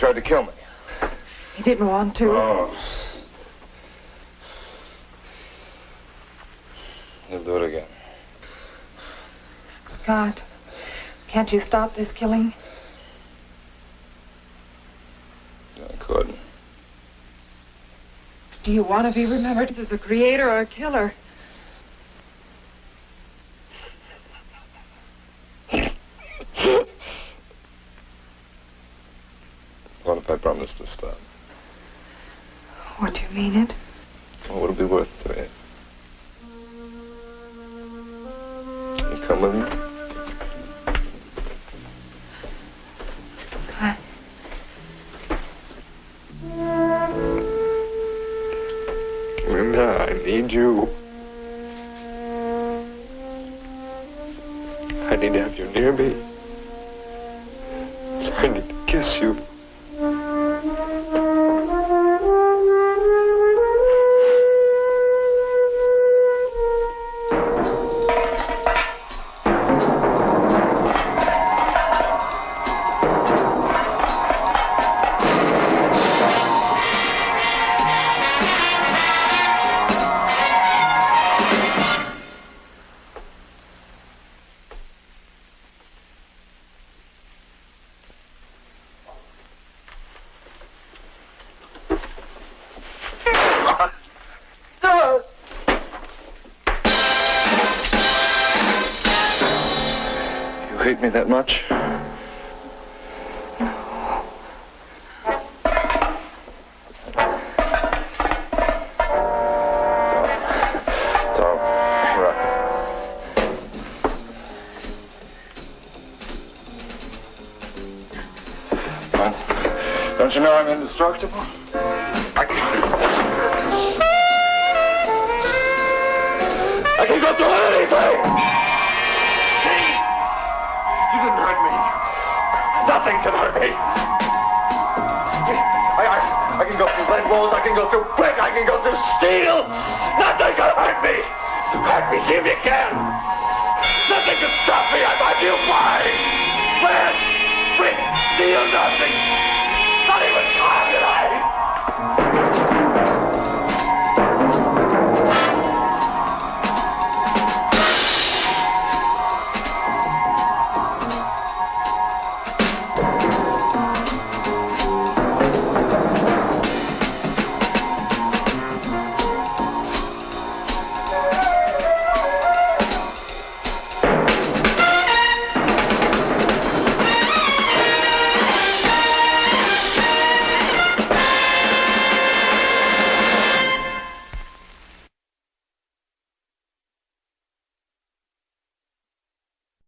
Tried to kill me. He didn't want to. Oh. He'll do it again. Scott, can't you stop this killing? I could. Do you want to be remembered as a creator or a killer? Promise to stop? What do you mean it? What would it be worth to you? You come with me? I... Linda, I need you. I need to have you near me. I need to kiss. You